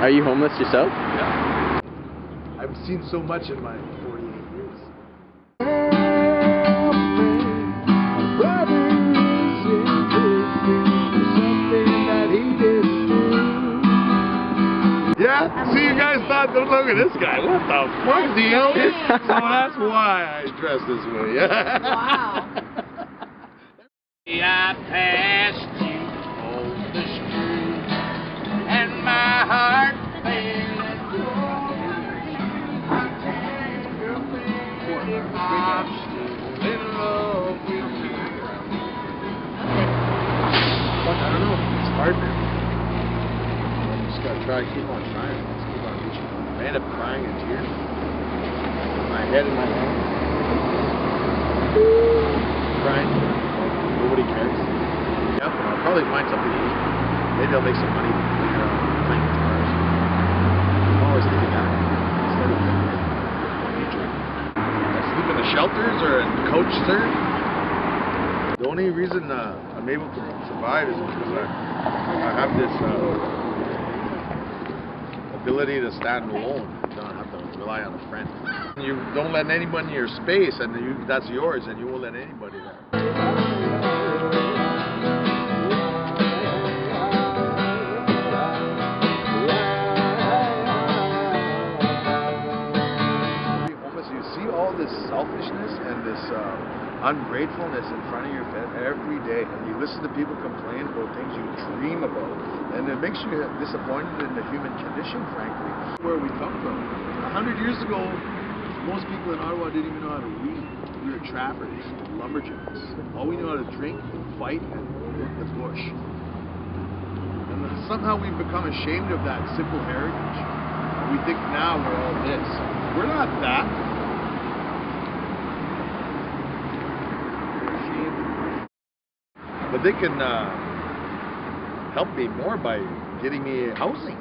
Are you homeless yourself? Yeah. I've seen so much in my 48 years. Yeah, see you guys thought, look at this guy, what the fuck, is he Elvis? so that's why I dress this way. Wow. I passed Try, keep on trying. Just keep on reaching. I end up crying in tears. My head in my hands. Crying. Nobody cares. Yep, I'll probably find something to eat. Maybe I'll make some money later on playing guitars. I'm always thinking that. Instead of future. I sleep in the shelters or in coach sir. The only reason uh, I'm able to survive is because I, I have this uh, ability to stand alone. You Don't have to rely on a friend. You don't let anyone in your space, and you, that's yours, and you won't let anybody there. You see all this selfishness and this uh, ungratefulness in front of your every day, and you listen to people complain about things you dream about, and it makes you disappointed in the human condition, frankly. Where we come from. A hundred years ago, most people in Ottawa didn't even know how to read. We were trappers, lumberjacks. All we knew how to drink, and fight, and work the bush. And somehow we've become ashamed of that simple heritage. We think now we're all this. We're not that. We're ashamed. But they can uh, help me more by getting me housing,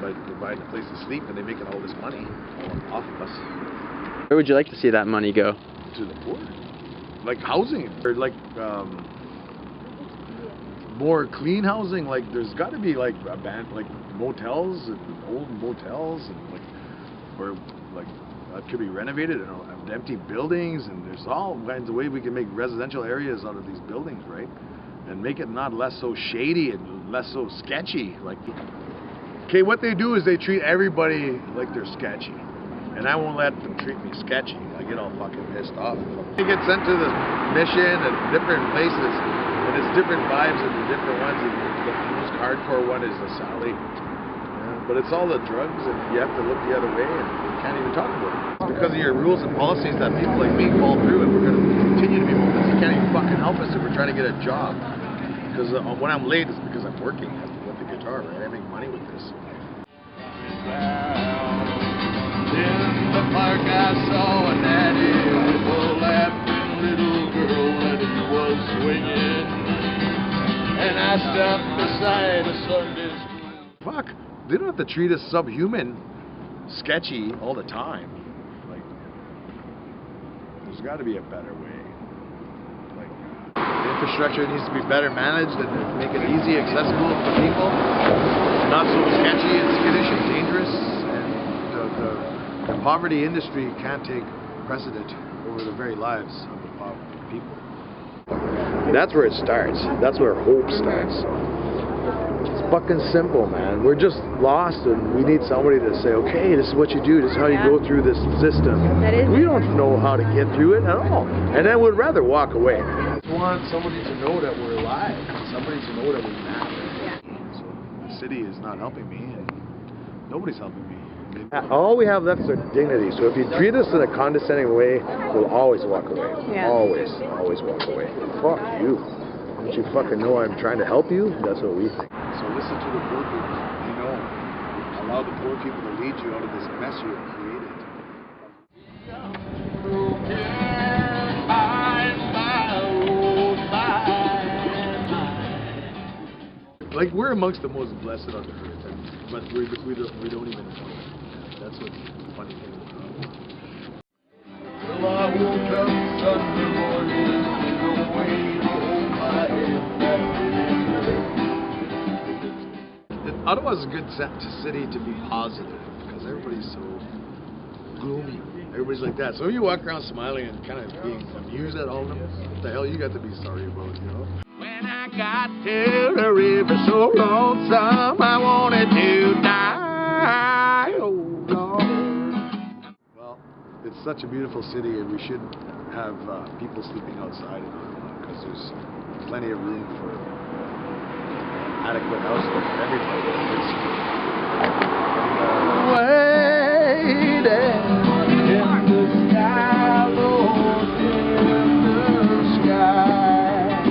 by providing a place to sleep, and they're making all this money off of us Where would you like to see that money go? to the poor, like housing, or like um, more clean housing. Like there's got to be like abandoned, like motels and old motels and like or like that could be renovated and empty buildings and there's all kinds of ways we can make residential areas out of these buildings, right? And make it not less so shady and less so sketchy. Like, okay, what they do is they treat everybody like they're sketchy, and I won't let them treat me sketchy. I get all fucking pissed off. You get sent to the mission and different places, and it's different vibes and the different ones. And the most hardcore one is the Sally. But it's all the drugs, and you have to look the other way, and you can't even talk about it. It's because of your rules and policies that people like me fall through, and we're going to continue to be homeless. You can't even fucking help us if we're trying to get a job. Because uh, when I'm late, it's because I'm working with the guitar, right? I make money with this. In the park I saw a natty with a laughing little girl he was swinging. And I beside a Sunday school. Fuck, they don't have to treat us subhuman, sketchy all the time. Like, there's got to be a better way. Like, the infrastructure needs to be better managed and make it easy, accessible for people, not so sketchy and skittish and dangerous. And the, the, the poverty industry can't take precedent over the very lives of the people. That's where it starts. That's where hope starts. It's fucking simple, man. We're just lost, and we need somebody to say, "Okay, this is what you do. This is how you go through this system." That is we don't know how to get through it at all, and then we'd rather walk away. I just want somebody to know that we're alive, somebody to know that we matter. So the city is not helping me, and nobody's helping me. Uh, all we have left is our dignity. So if you treat us in a condescending way, we'll always walk away. Yeah. Always, always walk away. Fuck you. Don't you fucking know I'm trying to help you? That's what we think. Listen to the poor people. You know, allow the poor people to lead you out of this mess you have created. Like we're amongst the most blessed on the earth, and, but we, we don't we don't even know it. That's what's the funny thing. Well, I Ottawa's a good city to be positive because everybody's so gloomy. Everybody's like that. So you walk around smiling and kind of being amused at all of them, what the hell you got to be sorry about, you know? When I got to the river so lonesome, I wanted to die. Oh, Lord. Well, it's such a beautiful city, and we should have uh, people sleeping outside in Ottawa because there's plenty of room for adequate housing for everybody. It's, uh, Waiting in the sky, Lord, in the sky.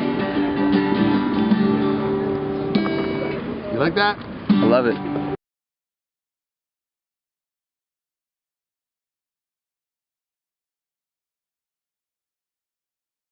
you like that? I love it.